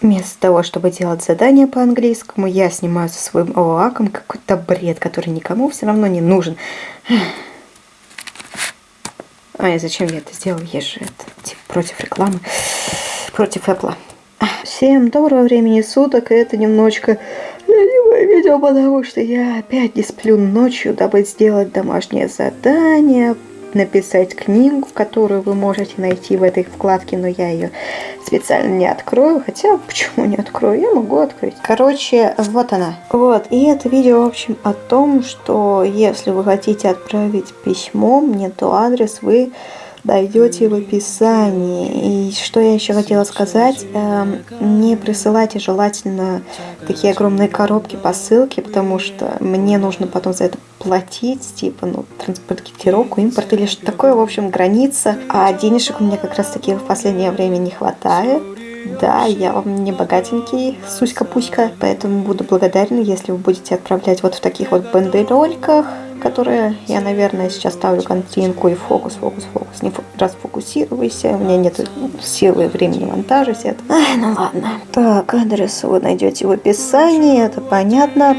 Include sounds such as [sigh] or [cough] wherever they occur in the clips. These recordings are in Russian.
Вместо того, чтобы делать задания по английскому, я снимаю со своим лаком какой-то бред, который никому все равно не нужен. Ай, зачем я это сделал? Есть же это, типа, против рекламы, против Apple. Всем доброго времени суток, и это немножечко ленивое видео, потому что я опять не сплю ночью, дабы сделать домашнее задание, написать книгу, которую вы можете найти в этой вкладке, но я ее специально не открою. Хотя, [laughs] почему не открою? Я могу открыть. Короче, вот она. Вот, и это видео, в общем, о том, что если вы хотите отправить письмо мне, то адрес вы найдете в описании. И что я еще хотела сказать, эм, не присылайте желательно такие огромные коробки посылки, потому что мне нужно потом за это платить, типа, ну, транспортировку, импорт или что такое, в общем, граница. А денежек у меня как раз таки в последнее время не хватает. Да, я вам не богатенький, суська-пуська, поэтому буду благодарна, если вы будете отправлять вот в таких вот бандерольках, которые я, наверное, сейчас ставлю картинку и фокус, фокус, фокус. Не расфокусируйся, у меня нет силы времени монтажа, все это. Ай, ну ладно. Так, адрес вы найдете в описании, это понятно.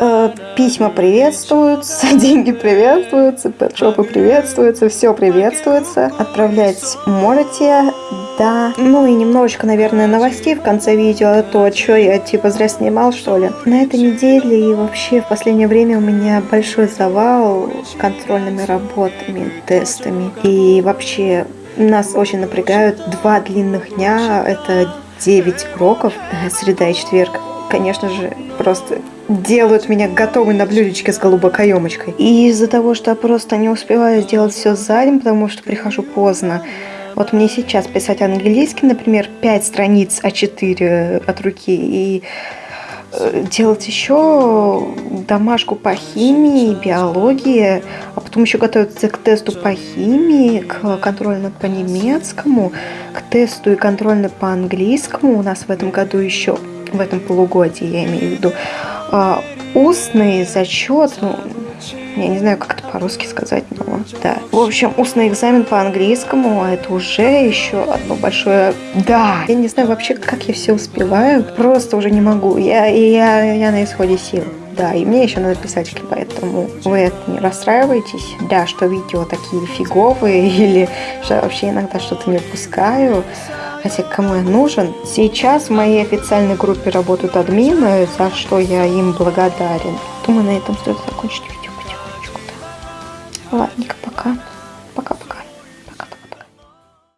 Э, письма приветствуются, [laughs] деньги приветствуются, пэтшопы приветствуются, все приветствуется. Отправлять можете, да. Ну и немножечко, наверное, новостей в конце видео, то, что я типа зря снимал, что ли. На этой неделе и вообще в последнее время у меня большой завал контрольными работами, тестами. И вообще нас очень напрягают два длинных дня, это 9 уроков, э, среда и четверг. Конечно же, просто делают меня готовой на блюдечке с голубой каемочкой. И из-за того, что я просто не успеваю сделать все за день, потому что прихожу поздно, вот мне сейчас писать английский, например, 5 страниц А4 от руки и э, делать еще домашку по химии, биологии, а потом еще готовиться к тесту по химии, к контрольному по немецкому, к тесту и контрольному по английскому. У нас в этом году еще, в этом полугодии, я имею в виду, а, устный зачет, ну, я не знаю, как это по-русски сказать, но да. В общем, устный экзамен по английскому, это уже еще одно большое да. Я не знаю вообще, как я все успеваю, просто уже не могу. Я, я, я на исходе сил. Да, и мне еще надо писать, поэтому вы это не расстраивайтесь. Да, что видео такие фиговые, [laughs] или что вообще иногда что-то не выпускаю. Хотя кому я нужен? Сейчас в моей официальной группе работают админы, за что я им благодарен. Думаю, на этом стоит закончить видео. Ладненько, пока.